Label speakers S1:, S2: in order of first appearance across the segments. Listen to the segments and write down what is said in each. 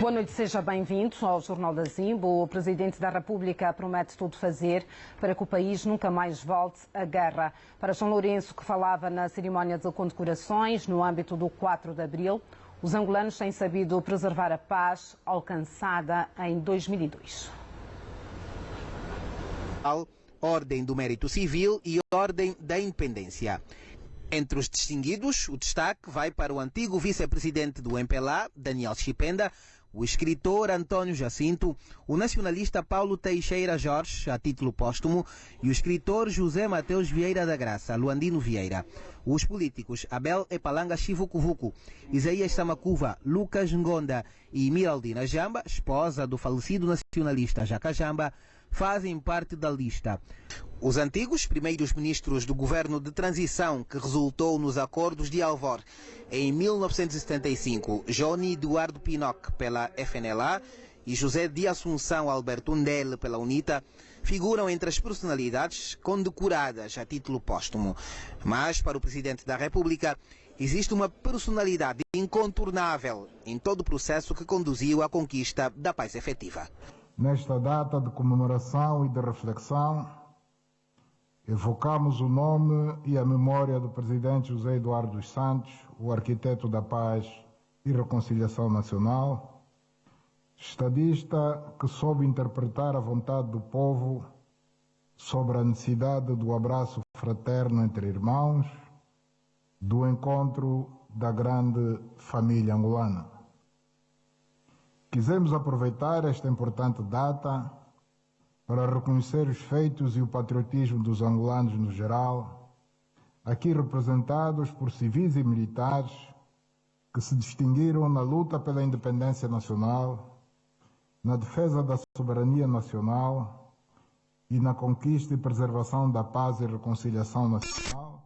S1: Boa noite, seja bem-vindo ao Jornal da Zimbo. O Presidente da República promete tudo fazer para que o país nunca mais volte à guerra. Para João Lourenço, que falava na cerimónia de condecorações no âmbito do 4 de Abril, os angolanos têm sabido preservar a paz alcançada em 2002.
S2: Ordem do Mérito Civil e Ordem da Independência. Entre os distinguidos, o destaque vai para o antigo vice-presidente do MPLA, Daniel Chipenda, o escritor Antônio Jacinto, o nacionalista Paulo Teixeira Jorge, a título póstumo, e o escritor José Mateus Vieira da Graça, Luandino Vieira. Os políticos Abel Epalanga Chivucuvuco, Isaías Samacuva, Lucas Ngonda e Miraldina Jamba, esposa do falecido nacionalista Jaca Jamba, fazem parte da lista. Os antigos primeiros ministros do governo de transição que resultou nos acordos de Alvor em 1975, Johnny Eduardo Pinoc pela FNLA e José de Assunção Alberto Ndele pela UNITA, figuram entre as personalidades condecoradas a título póstumo. Mas, para o Presidente da República, existe uma personalidade incontornável em todo o processo que conduziu à conquista da paz efetiva.
S3: Nesta data de comemoração e de reflexão, evocamos o nome e a memória do presidente José Eduardo dos Santos, o arquiteto da paz e reconciliação nacional, estadista que soube interpretar a vontade do povo sobre a necessidade do abraço fraterno entre irmãos, do encontro da grande família angolana. Quisemos aproveitar esta importante data para reconhecer os feitos e o patriotismo dos angolanos no geral, aqui representados por civis e militares que se distinguiram na luta pela independência nacional, na defesa da soberania nacional e na conquista e preservação da paz e reconciliação nacional,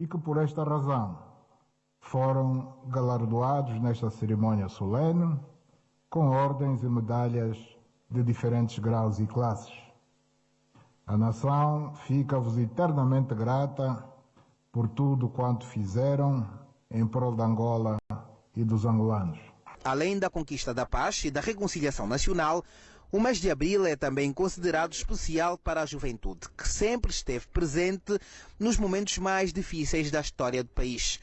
S3: e que por esta razão foram galardoados nesta cerimônia solene com ordens e medalhas de diferentes graus e classes. A nação fica-vos eternamente grata por tudo quanto fizeram em prol da Angola e dos angolanos.
S2: Além da conquista da paz e da reconciliação nacional, o mês de abril é também considerado especial para a juventude, que sempre esteve presente nos momentos mais difíceis da história do país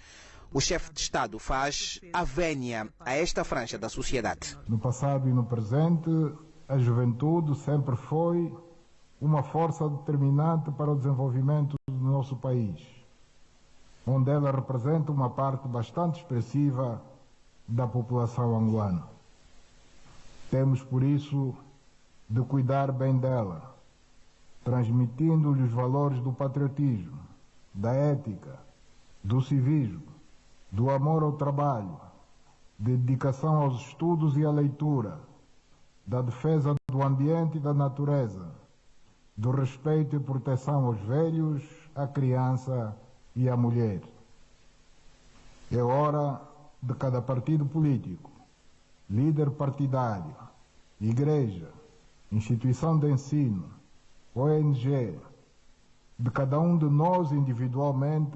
S2: o chefe de Estado faz a vénia a esta franja da sociedade.
S3: No passado e no presente, a juventude sempre foi uma força determinante para o desenvolvimento do nosso país, onde ela representa uma parte bastante expressiva da população angolana. Temos, por isso, de cuidar bem dela, transmitindo-lhe os valores do patriotismo, da ética, do civismo, do amor ao trabalho, de dedicação aos estudos e à leitura, da defesa do ambiente e da natureza, do respeito e proteção aos velhos, à criança e à mulher. É hora de cada partido político, líder partidário, igreja, instituição de ensino, ONG, de cada um de nós individualmente